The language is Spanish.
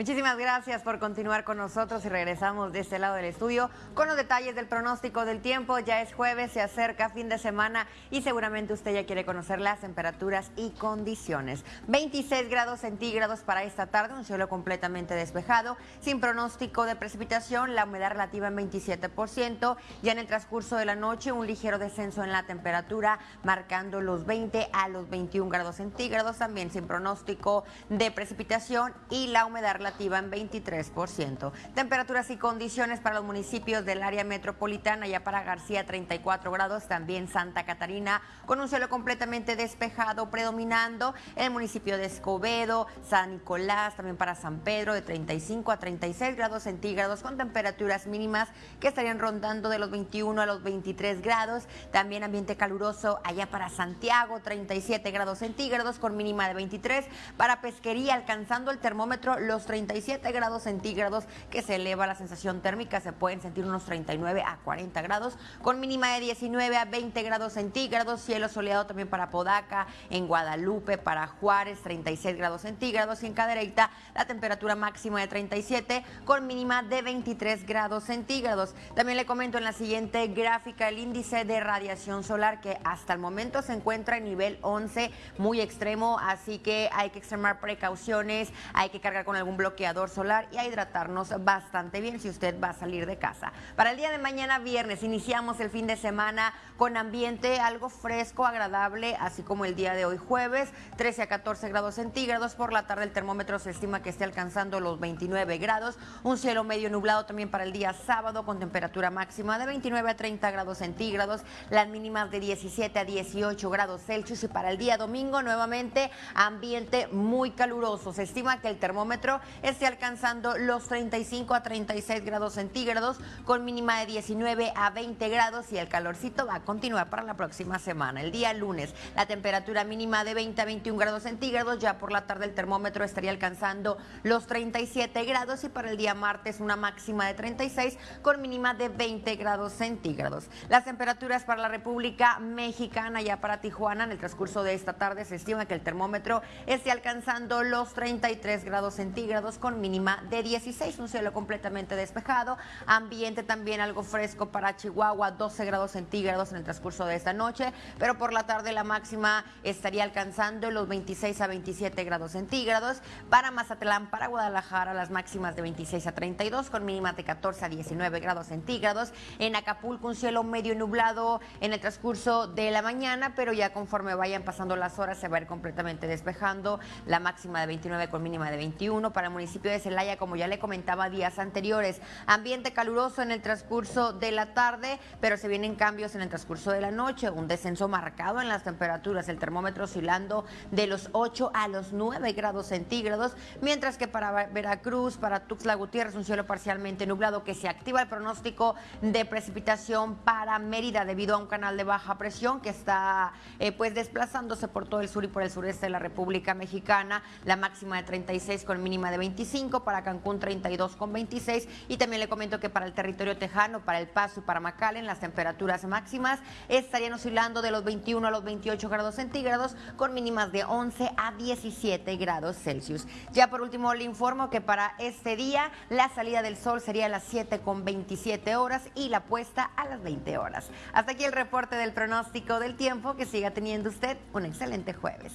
Muchísimas gracias por continuar con nosotros y regresamos de este lado del estudio con los detalles del pronóstico del tiempo. Ya es jueves, se acerca fin de semana y seguramente usted ya quiere conocer las temperaturas y condiciones. 26 grados centígrados para esta tarde, un cielo completamente despejado, sin pronóstico de precipitación, la humedad relativa en 27%. Ya en el transcurso de la noche, un ligero descenso en la temperatura, marcando los 20 a los 21 grados centígrados, también sin pronóstico de precipitación y la humedad relativa en 23%. Temperaturas y condiciones para los municipios del área metropolitana, ya para García 34 grados, también Santa Catarina con un cielo completamente despejado predominando el municipio de Escobedo, San Nicolás, también para San Pedro de 35 a 36 grados centígrados con temperaturas mínimas que estarían rondando de los 21 a los 23 grados. También ambiente caluroso allá para Santiago, 37 grados centígrados con mínima de 23. Para Pesquería alcanzando el termómetro los 37 grados centígrados que se eleva la sensación térmica, se pueden sentir unos 39 a 40 grados, con mínima de 19 a 20 grados centígrados, cielo soleado también para Podaca, en Guadalupe, para Juárez, 36 grados centígrados y en Cadereyta la temperatura máxima de 37 con mínima de 23 grados centígrados. También le comento en la siguiente gráfica el índice de radiación solar que hasta el momento se encuentra en nivel 11, muy extremo, así que hay que extremar precauciones, hay que cargar con algún bloqueador solar y a hidratarnos bastante bien si usted va a salir de casa. Para el día de mañana viernes iniciamos el fin de semana con ambiente algo fresco, agradable, así como el día de hoy jueves, 13 a 14 grados centígrados. Por la tarde el termómetro se estima que esté alcanzando los 29 grados. Un cielo medio nublado también para el día sábado con temperatura máxima de 29 a 30 grados centígrados, las mínimas de 17 a 18 grados Celsius y para el día domingo nuevamente ambiente muy caluroso. Se estima que el termómetro esté alcanzando los 35 a 36 grados centígrados con mínima de 19 a 20 grados y el calorcito va a continuar para la próxima semana. El día lunes la temperatura mínima de 20 a 21 grados centígrados, ya por la tarde el termómetro estaría alcanzando los 37 grados y para el día martes una máxima de 36 con mínima de 20 grados centígrados. Las temperaturas para la República Mexicana, ya para Tijuana, en el transcurso de esta tarde se estima que el termómetro esté alcanzando los 33 grados centígrados con mínima de 16, un cielo completamente despejado, ambiente también algo fresco para Chihuahua, 12 grados centígrados en el transcurso de esta noche, pero por la tarde la máxima estaría alcanzando los 26 a 27 grados centígrados, para Mazatlán, para Guadalajara las máximas de 26 a 32 con mínimas de 14 a 19 grados centígrados, en Acapulco un cielo medio nublado en el transcurso de la mañana, pero ya conforme vayan pasando las horas se va a ir completamente despejando, la máxima de 29 con mínima de 21 para municipio de Celaya, como ya le comentaba días anteriores. Ambiente caluroso en el transcurso de la tarde, pero se vienen cambios en el transcurso de la noche. Un descenso marcado en las temperaturas, el termómetro oscilando de los 8 a los 9 grados centígrados, mientras que para Veracruz, para Tuxtla Gutiérrez, un cielo parcialmente nublado que se activa el pronóstico de precipitación para Mérida debido a un canal de baja presión que está eh, pues desplazándose por todo el sur y por el sureste de la República Mexicana. La máxima de 36 con mínima de 25, para Cancún 32 con 26 y también le comento que para el territorio tejano, para El Paso y para McAllen las temperaturas máximas estarían oscilando de los 21 a los 28 grados centígrados con mínimas de 11 a 17 grados Celsius. Ya por último le informo que para este día la salida del sol sería a las 7 con 27 horas y la puesta a las 20 horas. Hasta aquí el reporte del pronóstico del tiempo. Que siga teniendo usted un excelente jueves.